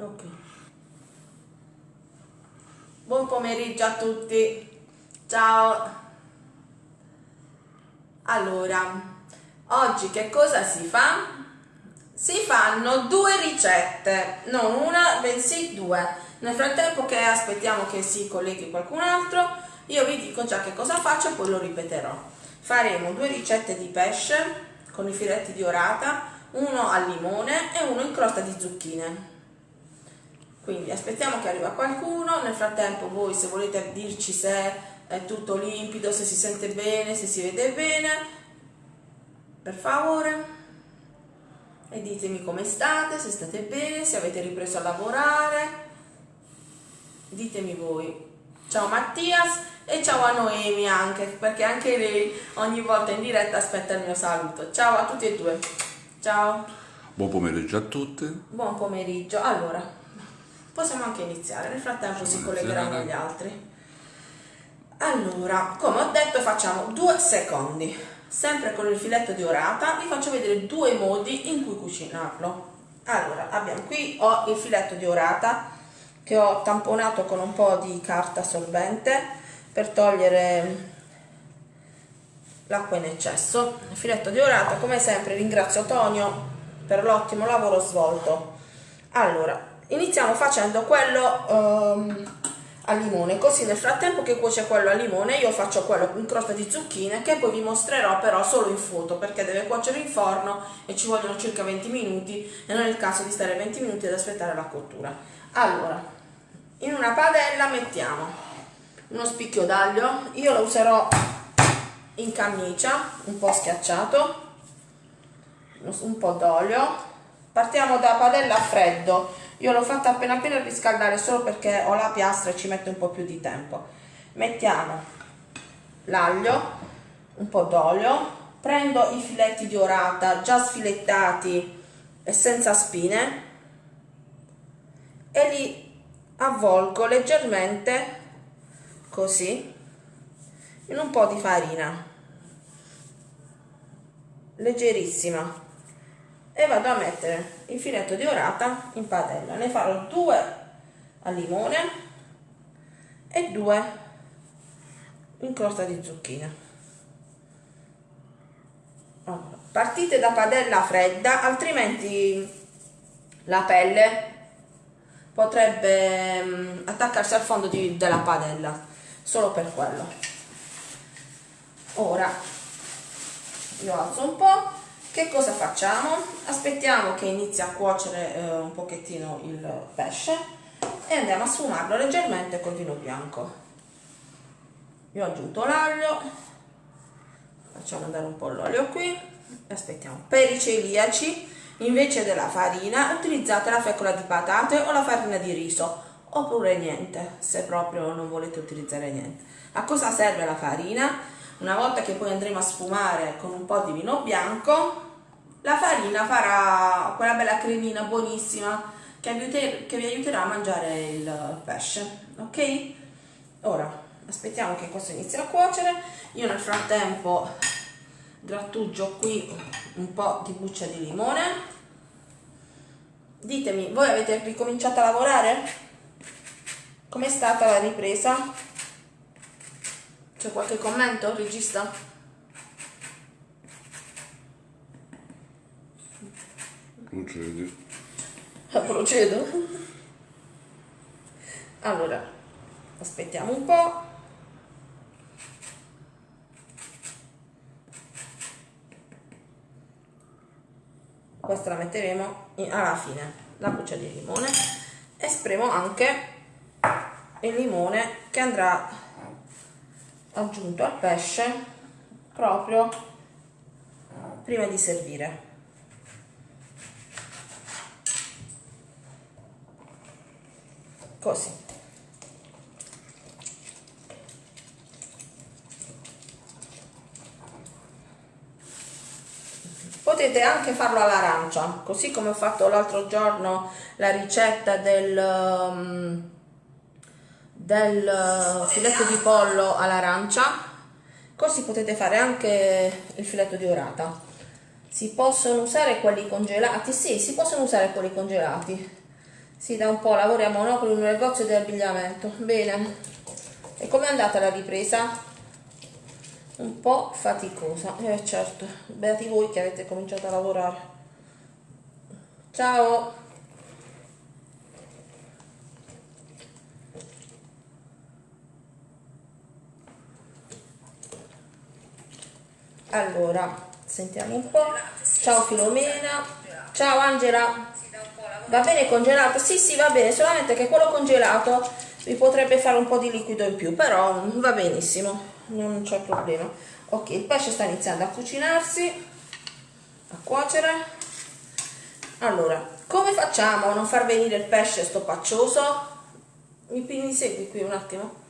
Ok. Buon pomeriggio a tutti. Ciao. Allora, oggi che cosa si fa? Si fanno due ricette, non una, bensì due. Nel frattempo che aspettiamo che si colleghi qualcun altro, io vi dico già che cosa faccio e poi lo ripeterò. Faremo due ricette di pesce con i filetti di orata, uno al limone e uno in crosta di zucchine. Quindi aspettiamo che arriva qualcuno, nel frattempo voi se volete dirci se è tutto limpido, se si sente bene, se si vede bene, per favore. E ditemi come state, se state bene, se avete ripreso a lavorare. Ditemi voi. Ciao Mattias e ciao a Noemi anche, perché anche lei ogni volta in diretta aspetta il mio saluto. Ciao a tutti e due. Ciao. Buon pomeriggio a tutte. Buon pomeriggio. Allora, possiamo anche iniziare, nel frattempo si collegheranno gli altri. Allora, come ho detto facciamo due secondi, sempre con il filetto di orata, vi faccio vedere due modi in cui cucinarlo. Allora, abbiamo qui, ho il filetto di orata che ho tamponato con un po' di carta solvente per togliere l'acqua in eccesso. Il filetto di orata, come sempre ringrazio Tonio per l'ottimo lavoro svolto. Allora, iniziamo facendo quello... Um, al limone così nel frattempo che cuoce quello al limone io faccio quello in crosta di zucchine che poi vi mostrerò però solo in foto perché deve cuocere in forno e ci vogliono circa 20 minuti e non è il caso di stare 20 minuti ad aspettare la cottura. Allora in una padella mettiamo uno spicchio d'aglio io lo userò in camicia un po' schiacciato un po' d'olio. Partiamo da padella a freddo io l'ho fatta appena appena riscaldare solo perché ho la piastra e ci mette un po' più di tempo. Mettiamo l'aglio un po' d'olio prendo i filetti di orata già sfilettati e senza spine e li avvolgo leggermente così in un po' di farina. Leggerissima e vado a mettere il filetto di orata in padella. Ne farò due al limone e due in crosta di zucchine. Allora, partite da padella fredda altrimenti la pelle potrebbe um, attaccarsi al fondo di, della padella solo per quello. Ora io alzo un po' Che cosa facciamo? Aspettiamo che inizi a cuocere eh, un pochettino il pesce e andiamo a sfumarlo leggermente col vino bianco. Io ho aggiunto l'aglio, facciamo andare un po' l'olio qui aspettiamo. Per i celiaci, invece della farina, utilizzate la fecola di patate o la farina di riso, oppure niente, se proprio non volete utilizzare niente. A cosa serve la farina? Una volta che poi andremo a sfumare con un po' di vino bianco, la farina farà quella bella cremina buonissima che vi, che vi aiuterà a mangiare il pesce, ok? Ora, aspettiamo che questo inizi a cuocere. Io nel frattempo grattugio qui un po' di buccia di limone. Ditemi, voi avete ricominciato a lavorare? Com'è stata la ripresa? C'è qualche commento, regista? Procedi. Ah, procedo? Allora, aspettiamo un po'. Questa la metteremo alla fine, la buccia di limone. E spremo anche il limone che andrà aggiunto al pesce proprio prima di servire. Così. Potete anche farlo all'arancia così come ho fatto l'altro giorno la ricetta del um, del eh, filetto di pollo all'arancia così potete fare anche il filetto di orata si possono usare quelli congelati sì si possono usare quelli congelati Sì, da un po' lavoriamo no, con un negozio di abbigliamento. Bene. E com'è andata la ripresa? Un po' faticosa. Eh certo, beati voi che avete cominciato a lavorare. Ciao! Allora, sentiamo un po'. Ciao Filomena. Ciao Angela. Va bene congelato? Sì, sì, va bene, solamente che quello congelato vi potrebbe fare un po' di liquido in più, però va benissimo, non c'è problema. Ok, il pesce sta iniziando a cucinarsi, a cuocere. Allora, come facciamo a non far venire il pesce stoppacioso? Mi, mi segui qui un attimo?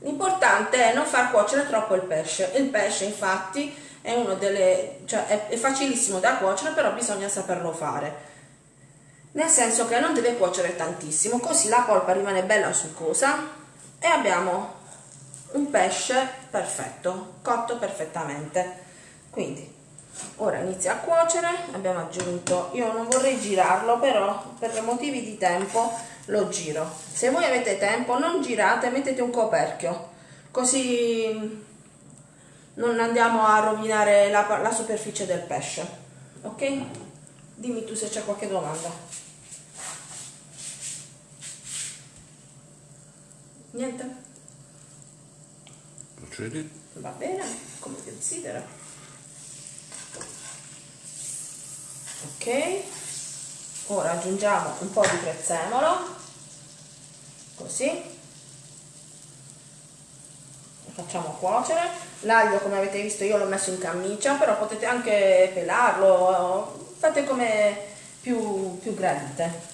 L'importante è non far cuocere troppo il pesce. Il pesce, infatti, è uno delle, cioè è, è facilissimo da cuocere, però bisogna saperlo fare. Nel senso che non deve cuocere tantissimo, così la polpa rimane bella succosa e abbiamo un pesce perfetto, cotto perfettamente. Quindi ora inizia a cuocere, abbiamo aggiunto, io non vorrei girarlo, però per motivi di tempo lo giro. Se voi avete tempo non girate, mettete un coperchio, così non andiamo a rovinare la, la superficie del pesce ok? Dimmi tu se c'è qualche domanda. Niente? Procedi. va bene come desidera. Ok. Ora aggiungiamo un po' di prezzemolo. Così. Facciamo cuocere l'aglio come avete visto io l'ho messo in camicia però potete anche pelarlo fate come più, più gradite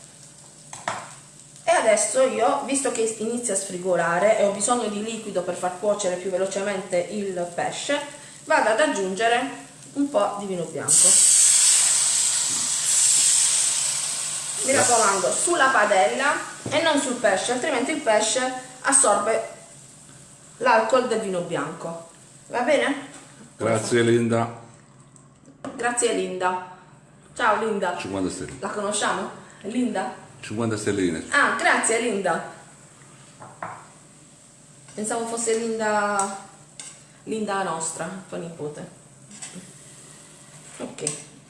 e adesso io visto che inizia a sfrigolare e ho bisogno di liquido per far cuocere più velocemente il pesce vado ad aggiungere un po' di vino bianco mi raccomando sulla padella e non sul pesce altrimenti il pesce assorbe l'alcol del vino bianco. Va bene? Grazie Linda. Grazie Linda. Ciao Linda. 50 stelline. La conosciamo? Linda? 50 stelline. Ah, grazie Linda. Pensavo fosse Linda Linda nostra, tua nipote. Ok.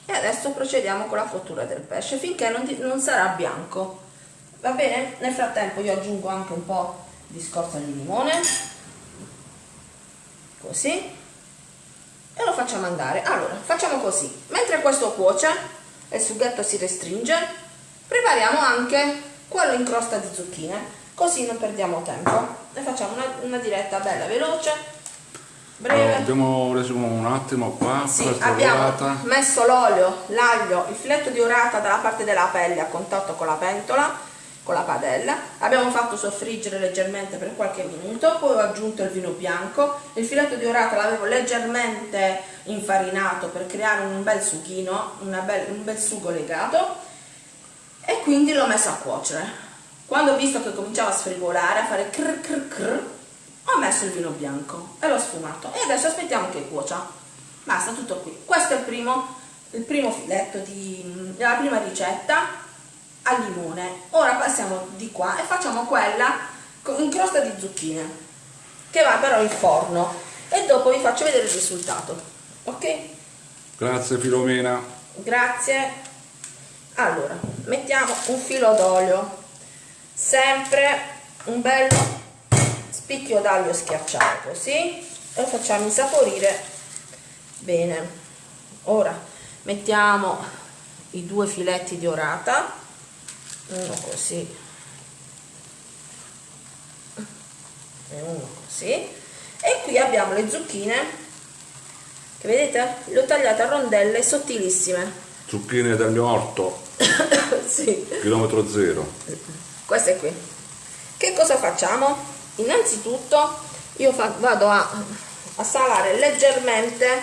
E adesso procediamo con la cottura del pesce finché non, non sarà bianco. Va bene? Nel frattempo io aggiungo anche un po' di scorza di limone così. E lo facciamo andare. Allora facciamo così. Mentre questo cuoce e il sughetto si restringe prepariamo anche quello in crosta di zucchine così non perdiamo tempo. E facciamo una, una diretta bella veloce breve. Allora, abbiamo reso un attimo qua sì, abbiamo orata. messo l'olio l'aglio il filetto di orata dalla parte della pelle a contatto con la pentola con la padella, abbiamo fatto soffriggere leggermente per qualche minuto, poi ho aggiunto il vino bianco, il filetto di orata l'avevo leggermente infarinato per creare un bel sughino, bel, un bel sugo legato e quindi l'ho messo a cuocere. Quando ho visto che cominciava a sfrigolare, a fare crr crr crr, ho messo il vino bianco e l'ho sfumato e adesso aspettiamo che cuocia. Basta, tutto qui. Questo è il primo, il primo filetto di, della prima ricetta al limone. Ora passiamo di qua e facciamo quella in crosta di zucchine, che va però in forno. E dopo vi faccio vedere il risultato. Ok? Grazie Filomena. Grazie. Allora, mettiamo un filo d'olio, sempre un bel spicchio d'aglio schiacciato, così, e lo facciamo insaporire bene. Ora mettiamo i due filetti di orata uno così. E uno così. E qui abbiamo le zucchine che vedete? Le ho tagliate a rondelle sottilissime. Zucchine del mio orto. Sì. chilometro zero. Queste qui. Che cosa facciamo? Innanzitutto io vado a, a salare leggermente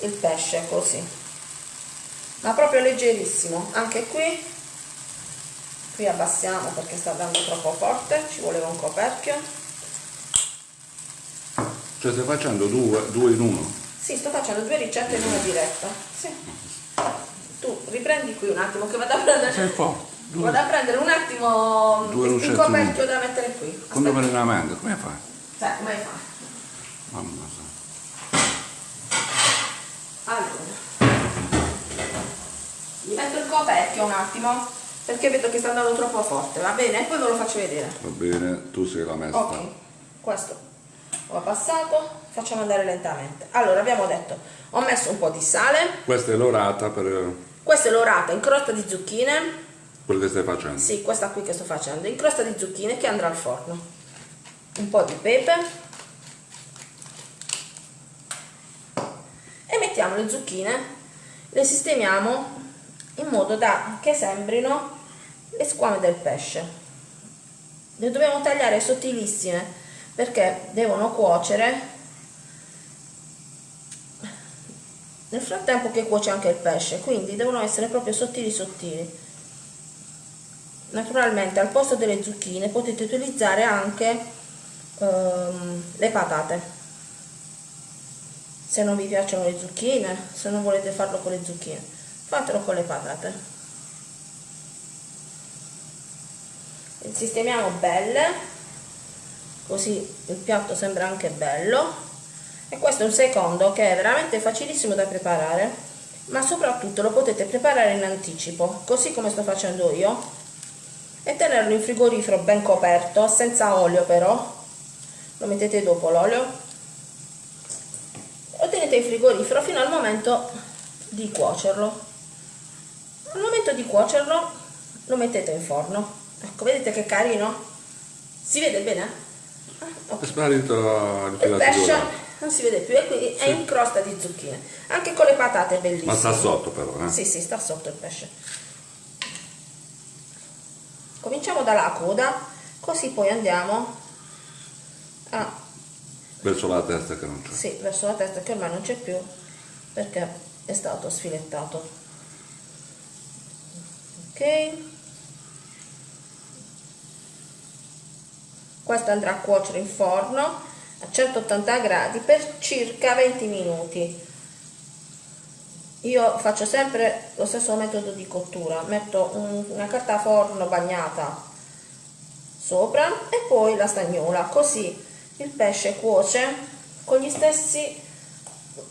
il pesce così. Ma proprio leggerissimo. Anche qui qui abbassiamo perché sta dando troppo forte ci voleva un coperchio cioè stai facendo due, due in uno? sì sto facendo due ricette in una diretta sì. tu riprendi qui un attimo che vado a prendere sei forte Vado a prendere un attimo Due il coperchio da mettere qui. Quando me ne mente, come fai? Sai, come fa? Mamma mia. Allora. Metto il coperchio un attimo perché vedo che sta andando troppo forte, va bene? E poi ve lo faccio vedere. Va bene, tu sei la maestra. Ok, questo ho passato, facciamo andare lentamente. Allora, abbiamo detto, ho messo un po' di sale, Questa è l'orata per questa è l'orata in crosta di zucchine, quello che stai facendo. sì, questa qui che sto facendo, in crosta di zucchine che andrà al forno. Un po' di pepe. E mettiamo le zucchine, le sistemiamo in modo da che sembrino le squame del pesce. Le dobbiamo tagliare sottilissime perché devono cuocere nel frattempo che cuoce anche il pesce, quindi devono essere proprio sottili sottili. Naturalmente al posto delle zucchine potete utilizzare anche ehm, le patate. Se non vi piacciono le zucchine, se non volete farlo con le zucchine, fatelo con le patate. Le sistemiamo belle, così il piatto sembra anche bello. E questo è un secondo che è veramente facilissimo da preparare, ma soprattutto lo potete preparare in anticipo, così come sto facendo io, e tenerlo in frigorifero ben coperto, senza olio però. Lo mettete dopo l'olio. Lo tenete in frigorifero fino al momento di cuocerlo. Al momento di cuocerlo lo mettete in forno. Ecco, vedete che carino? Si vede bene? Ah, ok. È sparito il pesce non si vede più e quindi è in crosta di zucchine. Anche con le patate è bellissimo. Ma sta sotto però, eh? Sì, sì, sta sotto il pesce. Cominciamo dalla coda, così poi andiamo a, Verso la testa che non c'è. sì, verso la testa che ormai non c'è più perché è stato sfilettato. Ok. Questo andrà a cuocere in forno a 180 gradi per circa 20 minuti. Io faccio sempre lo stesso metodo di cottura, metto un- una carta forno bagnata sopra e poi la stagnola, così il pesce cuoce con stessi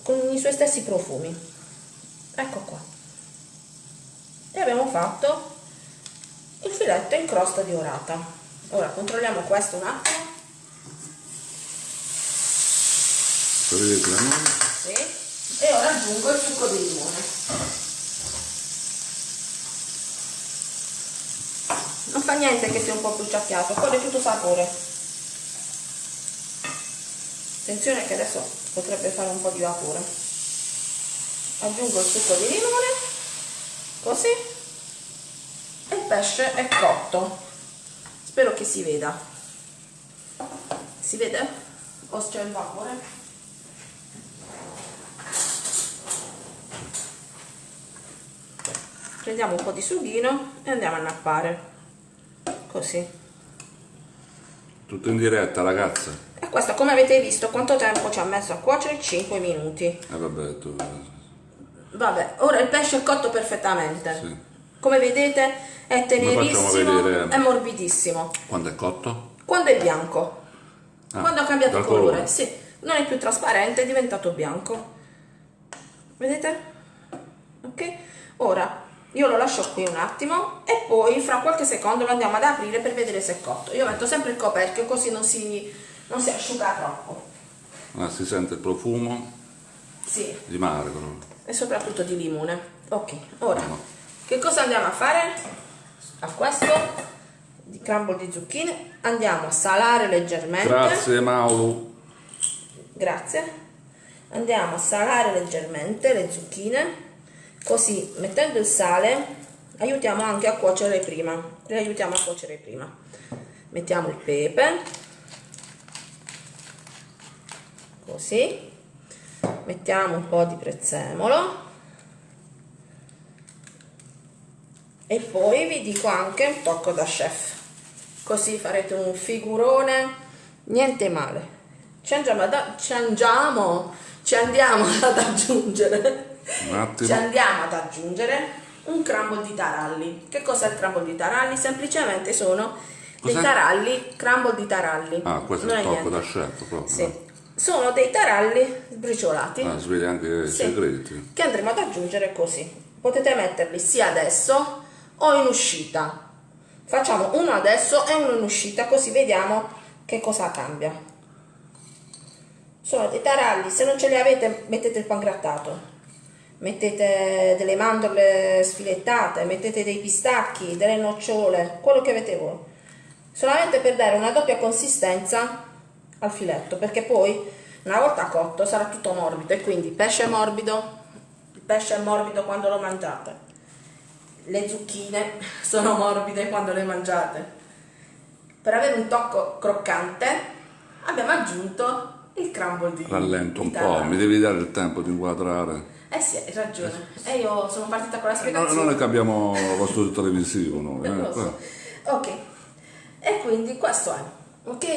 con i suoi stessi profumi. Ecco qua. E abbiamo fatto il filetto in crosta di orata. Ora controlliamo questo un attimo. Vedete la mano? Sì. E ora aggiungo il succo di limone. Non fa niente che sia un po' bruciacchiato, corre tutto sapore. Attenzione che adesso potrebbe fare un po' di vapore. Aggiungo il succo di limone, così. E il pesce è cotto. Spero che si veda. Si vede? O c'è il vapore? prendiamo un po' di sughino e andiamo a nappare così Tutto in diretta, ragazze. e questo come avete visto quanto tempo ci ha messo a cuocere 5 minuti E vabbè, tu... vabbè ora il pesce è cotto perfettamente Sì. Come vedete è tenerissimo è morbidissimo. Quando è cotto? quando è bianco. Ah, quando ha cambiato colore, colore. sì. Non è più trasparente è diventato bianco. Vedete? Ok? Ora io lo lascio qui un attimo e poi fra qualche secondo lo andiamo ad aprire per vedere se è cotto. Io metto sempre il coperchio così non si, non si asciuga troppo. Ah, si sente il profumo? Sì. Di mare però. e soprattutto di limone. Ok ora. No. Che cosa andiamo a fare? A questo di crumble di zucchine. Andiamo a salare leggermente. Grazie Mauro. grazie. Andiamo a salare leggermente le zucchine così mettendo il sale aiutiamo anche a cuocere prima. Le aiutiamo a cuocere prima. Mettiamo il pepe. Così. Mettiamo un po' di prezzemolo e poi vi dico anche un tocco da chef così farete un figurone niente male ci andiamo ad, ci andiamo, ci andiamo ad aggiungere ci andiamo ad aggiungere un crumble di taralli. Che cos'è il crumble di taralli? Semplicemente sono dei taralli, crumble di taralli. Ah, questo Non è il tocco niente. da chef proprio. Sì. Sono dei taralli sbriciolati Ah, anche i Sì. segreti. che andremo ad aggiungere così. Potete metterli sia adesso o in uscita. Facciamo uno adesso e uno in uscita così vediamo che cosa cambia. Sono dei taralli, se non ce li avete mettete il pangrattato. Mettete delle mandorle sfilettate, mettete dei pistacchi, delle nocciole, quello che avete voi. Solamente per dare una doppia consistenza al filetto, perché poi una volta cotto sarà tutto morbido e quindi pesce morbido, il pesce è morbido quando lo mangiate. Le zucchine sono morbide quando le mangiate. Per avere un tocco croccante abbiamo aggiunto il crumble di Rallento un po', mi devi dare il tempo di inquadrare. Eh sì, hai ragione. E io sono partita con la No, spiegazione. non è che abbiamo lo studio televisivo noi. eh, so. Ok, e quindi questo è, ok?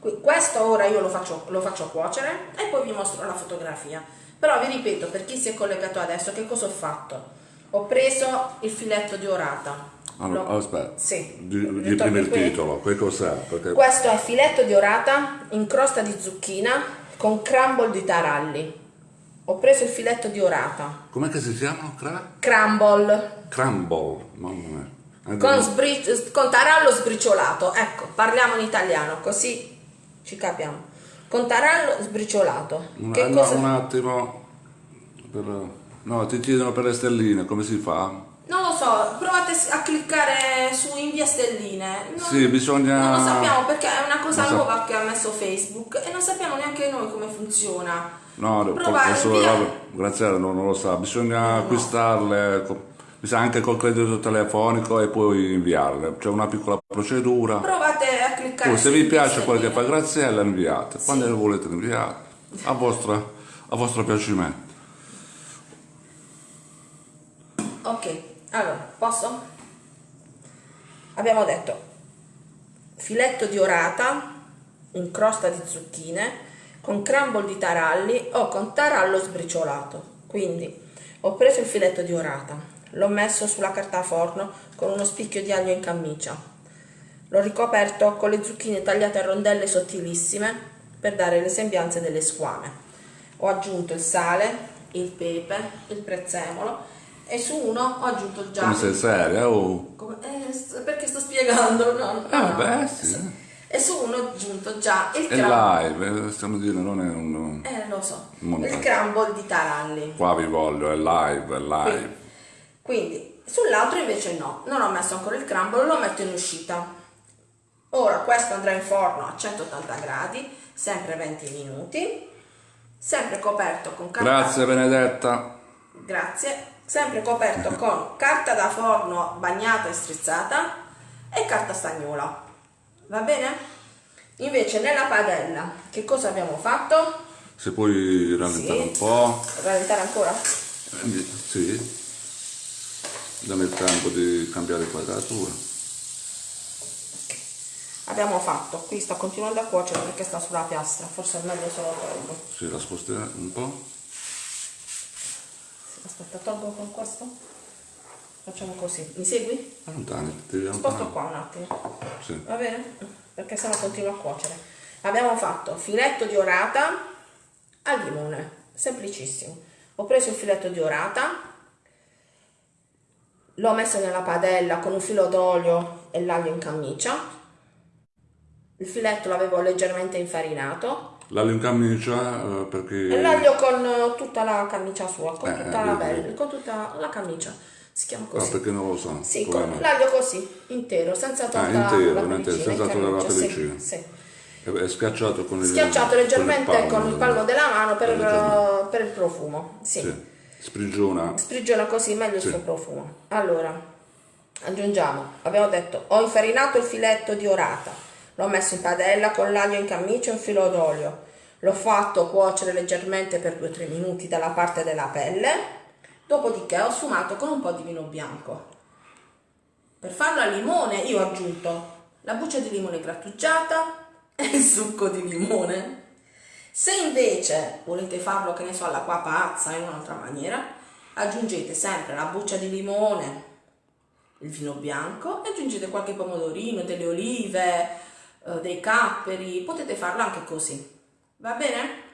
Qui- Questo ora io lo faccio, lo faccio cuocere e poi vi mostro la fotografia. Però vi ripeto, per chi si è collegato adesso, che cosa ho fatto? Ho preso il filetto di orata. Allora, Lo- aspetta, Sì. di, di prima il titolo, che cos'è? Perché Questo è filetto di orata in crosta di zucchina con crumble di taralli. Ho preso il filetto di orata. com'è che si chiamano? Cra- Crumble. crumble, mamma mia. Con, sbri- con tarallo sbriciolato, ecco, parliamo in italiano, così ci capiamo. Con tarallo sbriciolato. un, che no, cosa? un attimo. per- no, ti chiedono per le stelline, come si fa? Non lo so, provate a cliccare su invia stelline. Non, Sì, bisogna- Non lo sappiamo perché è una cosa Non nuova che ha messo Facebook e non sappiamo neanche noi come funziona. No, Provare, adesso invia- vabbè, Graziella non, non lo sa, bisogna acquistarle, co- bisogna anche col credito telefonico e poi inviarle. C'è una piccola procedura. Provate a cliccare Poi se vi piace quel che fa. Graziella inviate, quando le volete inviate, a, vostra, a vostro piacimento. Ok, allora, posso? Abbiamo detto filetto di orata in crosta di zucchine con crumble di taralli o con tarallo sbriciolato. Quindi ho preso il filetto di orata, l'ho messo sulla carta forno con uno spicchio di aglio in cammicia. L'ho ricoperto con le zucchine tagliate a rondelle sottilissime per dare le sembianze delle squame. Ho aggiunto il sale, il pepe, il prezzemolo e su uno ho aggiunto già Come sei seria? Oh. come- eh, perché sto spiegando? No, Ah, no. beh, sì. E su uno ho aggiunto già il È live, eh, stiamo dire, non è un... Eh, lo so. Montaggio. Il crumble di taralli. Qua vi voglio, è live, è live. Quindi, sull'altro invece no, non ho messo ancora il crumble, lo metto in uscita. Ora questo andrà in forno a 180 gradi, sempre 20 minuti, sempre coperto con carta Grazie Benedetta. Grazie. Sempre coperto con carta da forno bagnata e strizzata e carta stagnola. Va bene? Invece nella padella che cosa abbiamo fatto? Se puoi rallentare Sì. un po'. Rallentare ancora? Eh, Sì. Dammi il tempo di cambiare inquadratura. Abbiamo fatto, qui sta continuando a cuocere perché sta sulla piastra, forse è meglio se lo tolgo. Sì, la spostiamo un po'. Aspetta, tolgo con questo? Facciamo così, mi segui? Allontani, ti devi Sposto qua un attimo. Sì. Va bene? Perché sennò continua a cuocere. Abbiamo fatto filetto di orata al limone, semplicissimo. Ho preso il filetto di orata, l'ho messo nella padella con un filo d'olio e l'aglio in cammicia. Il filetto l'avevo leggermente infarinato L'aglio in camicia eh, perché... l'aglio con eh, tutta la camicia sua, con Eh, tutta la vedi, pelle, vedi. con tutta la camicia. Si chiama così. perché non lo so. Sì, con l'aglio così, intero, senza tolta intero, la pellicina, senza togliere la camicia, sì, pellicina. sì. È schiacciato con il Schiacciato leggermente con il palmo della mano per, Leggermente. per il profumo. Sì. Sì. Sprigiona. Sprigiona così meglio Sì. il suo profumo. Allora, aggiungiamo, abbiamo detto, ho infarinato il filetto di orata, l'ho messo in padella con l'aglio in camicia e un filo d'olio. L'ho fatto cuocere leggermente per 2-3 minuti dalla parte della pelle, dopodiché ho sfumato con un po' di vino bianco. Per farlo a limone io ho aggiunto la buccia di limone grattugiata e il succo di limone. Se invece volete farlo, che ne so, all'acqua pazza in un'altra maniera, aggiungete sempre la buccia di limone, il vino bianco e aggiungete qualche pomodorino, delle olive, eh, dei capperi, potete farlo anche così. Va bene?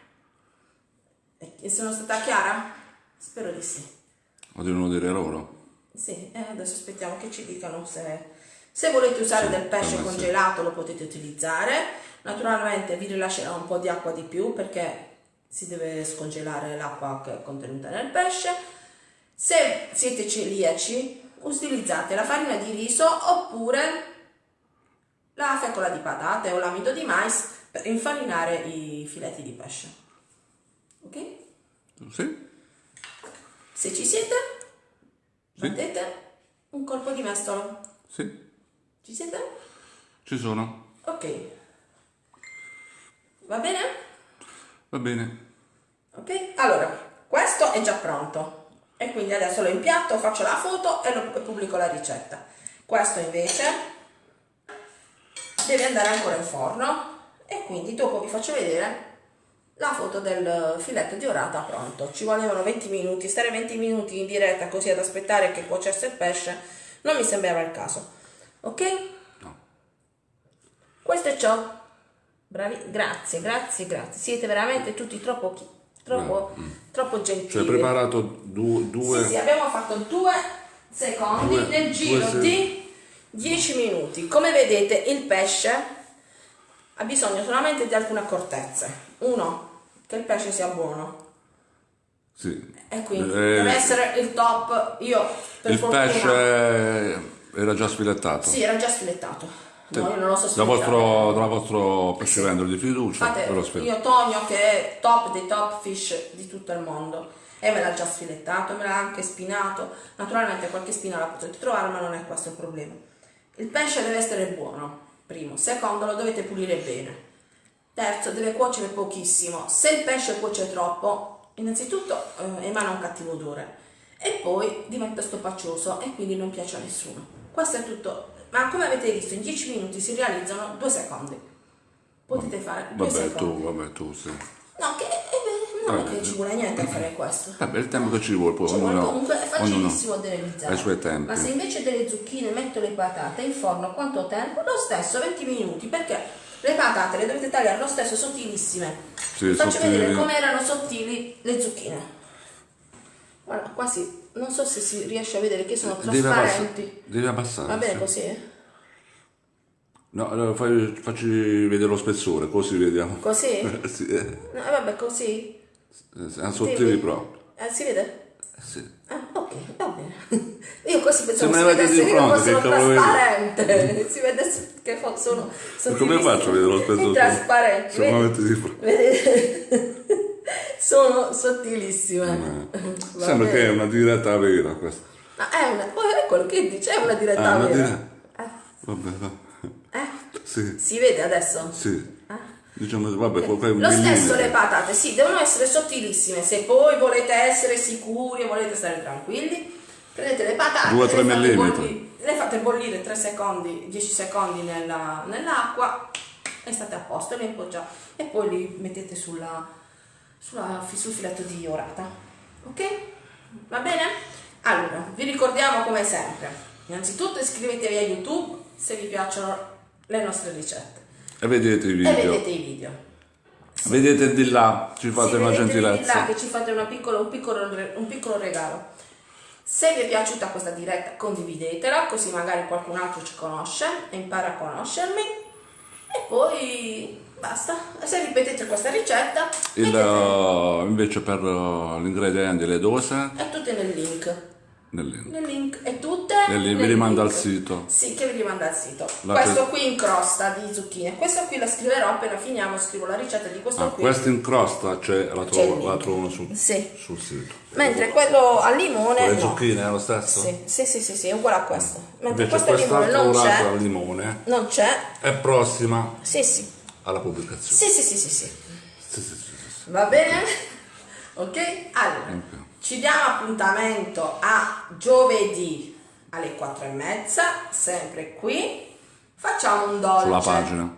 E sono stata chiara? Spero di sì. Lo devono dire loro? Sì, eh, adesso aspettiamo che ci dicano se, se volete usare Sì, del pesce me sì. congelato lo potete utilizzare. Naturalmente vi rilascerò un po' di acqua di più perché si deve scongelare l'acqua che è contenuta nel pesce. Se siete celiaci, utilizzate la farina di riso oppure la fecola di patate o l'amido di mais per infarinare i filetti di pesce. Ok? Sì? Se ci siete, Sì. battete un colpo di mestolo. Sì? Ci siete? Ci sono? Ok. Va bene? Va bene. Ok? Allora, questo è già pronto. E quindi adesso lo impiatto, faccio la foto e, lo, e pubblico la ricetta. Questo invece deve andare ancora in forno e quindi dopo vi faccio vedere la foto del filetto di orata pronto. Ci volevano 20 minuti, stare 20 minuti in diretta così ad aspettare che cuocesse il pesce non mi sembrava il caso. Ok? No. Questo è ciò. Bravi, grazie, grazie, grazie. Siete veramente tutti troppo, troppo, troppo gentili. Cioè, preparato du- due... Sì, sì, abbiamo fatto due secondi Due- nel giro due di 10 minuti. Come vedete il pesce ha bisogno solamente di alcune accortezze. Uno, che il pesce sia buono. Sì. E quindi Eh, deve essere il top. Io per Il fortuna... pesce era già sfilettato. Sì, era già sfilettato. No, io non lo so Da sfilettare. vostro, dal vostro pescivendolo di fiducia spiego. io Tonio che è top dei top fish di tutto il mondo e me l'ha già sfilettato, me l'ha anche spinato. Naturalmente qualche spina la potete trovare, ma non è questo il problema. Il pesce deve essere buono, primo. Secondo, lo dovete pulire bene. Terzo, deve cuocere pochissimo. Se il pesce cuoce troppo, innanzitutto eh, emana un cattivo odore e poi diventa stoppacioso e quindi non piace a nessuno. Questo è tutto. Ma come avete visto, in 10 minuti si realizzano due secondi. Potete fare due Vabbè, secondi. tu, vabbè, tu, sì. No, che eh, non è che ci vuole niente a fare questo. Vabbè, il tempo che ci vuole, poi Ci vuole ognuno, comunque è ognuno facilissimo da realizzare. ha i suoi tempi. Ma se invece delle zucchine metto le patate in forno quanto tempo? Lo stesso, 20 minuti, perché le patate le dovete tagliare lo stesso sottilissime. Sì, Vi faccio sottili. vedere come erano sottili le zucchine. Guarda, quasi non so se si riesce a vedere che sono trasparenti. Devi abbassare. Va bene sì. così? No, allora fai- facci vedere lo spessore, così vediamo. Così? sì, eh, No, vabbè, così. Sono sottili Vedi? proprio. Eh, si vede? Eh, Sì. Ah, ok, va bene. Io così pensavo si vedesse che non fossero trasparente. si vede che sono, Come faccio a vedere lo spessore? trasparenti. Se di fronte. Sono sottilissime. Va Sembra che è una diretta vera questa. Ma è una, poi è quello che dice, è una diretta Ah, una vera. diretta. Vabbè, va. Eh, eh, Sì, si vede adesso? sì. Eh? Diciamo, vabbè, un Lo stesso millimetro. le patate, sì, devono essere sottilissime. Se poi volete essere sicuri e volete stare tranquilli, prendete le patate, Due o tre le, fate millimetri. bolli- le fate bollire 3 secondi, 10 secondi nella- nell'acqua e state a posto, le impoggiate e poi li mettete sulla, sulla- sul filetto di orata. Ok? Va bene? Allora, vi ricordiamo come sempre, innanzitutto iscrivetevi a YouTube se vi piacciono le nostre ricette E vedete i e video. vedete i video. Vedete di là, ci fate Sì, una vedete di là gentilezza. che ci fate una piccola- un, piccolo, un piccolo regalo. Se vi è piaciuta questa diretta condividetela così magari qualcun altro ci conosce e impara a conoscermi e poi basta. Se ripetete questa ricetta Il, uh, invece per uh, gli ingredienti, le dose, è tutte nel link. nel link. Nel link è tutte. Link, vi rimanda al sito. Sì, che vi rimanda al sito. La questo qui in crosta di zucchine. Questo qui la scriverò appena finiamo, scrivo la ricetta di questo Ah, qui. questa in crosta c'è, la, trovo, la trovano sul, Sì. sul sito. Mentre quello al limone Con le no. zucchine è lo stesso? Sì, sì, sì, sì, sì, è uguale a questo. Mentre Invece questo al limone non c'è. al limone Non c'è. è prossima Sì, sì. alla pubblicazione. Sì, sì, sì, sì, sì. Va bene? Ok? Allora, Ok. ci diamo appuntamento a giovedì alle 4 e mezza, sempre qui. Facciamo un dolce. Sulla pagina.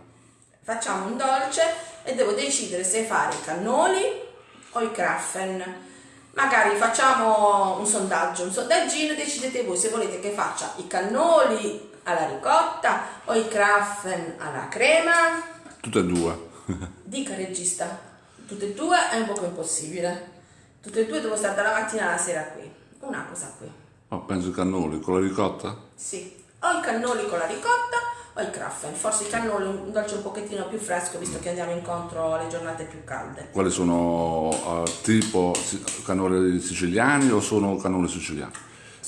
Facciamo un dolce e devo decidere se fare i cannoli o i kraffen. magari facciamo un sondaggio, un sondaggino, decidete voi se volete che faccia i cannoli alla ricotta o i kraffen alla crema. Tutte e due. Dica regista, tutte e due è un poco impossibile. Tutte e due devo stare dalla mattina alla sera qui. Una cosa qui. Ma penso i cannoli con la ricotta? Sì, o i cannoli con la ricotta o i kraffen. Forse i cannoli un dolce un pochettino più fresco visto che andiamo incontro alle giornate più calde. Quali sono eh, tipo cannoli siciliani o sono cannoli siciliani?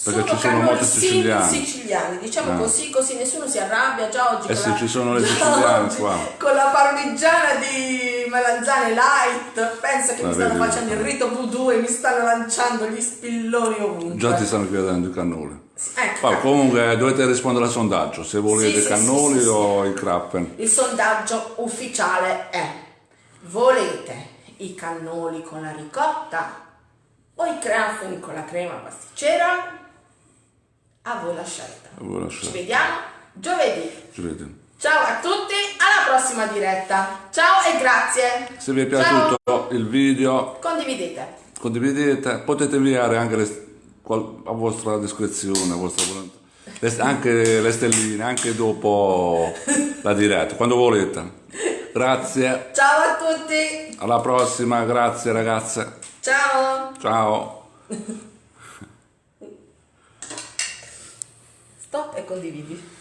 Perché ci sono molti sim- siciliani. diciamo Ah. così, così nessuno si arrabbia già oggi. Eh con sì, la- ci sono le siciliane oggi qua. Con la parmigiana di melanzane light, pensa che Ah, mi stanno vedi? facendo il rito voodoo e mi stanno lanciando gli spilloni ovunque. Già ti stanno chiedendo i cannoli. Ecco. Poi comunque dovete rispondere al sondaggio se volete Sì, cannoli sì, sì, sì. o i krappen. Il sondaggio ufficiale è: volete i cannoli con la ricotta o i krafen con la crema pasticcera? A voi la scelta. A voi la Ci scelta. vediamo giovedì. Ci vediamo. Ciao a tutti, alla prossima diretta. Ciao e grazie. Se vi è piaciuto il video Condividete. condividete, potete inviare anche le, a vostra discrezione, a vostra volontà. Le- anche le stelline, anche dopo la diretta, quando volete. Grazie, Ciao a tutti. alla prossima, grazie ragazze. Ciao. Ciao. Stop e condividi.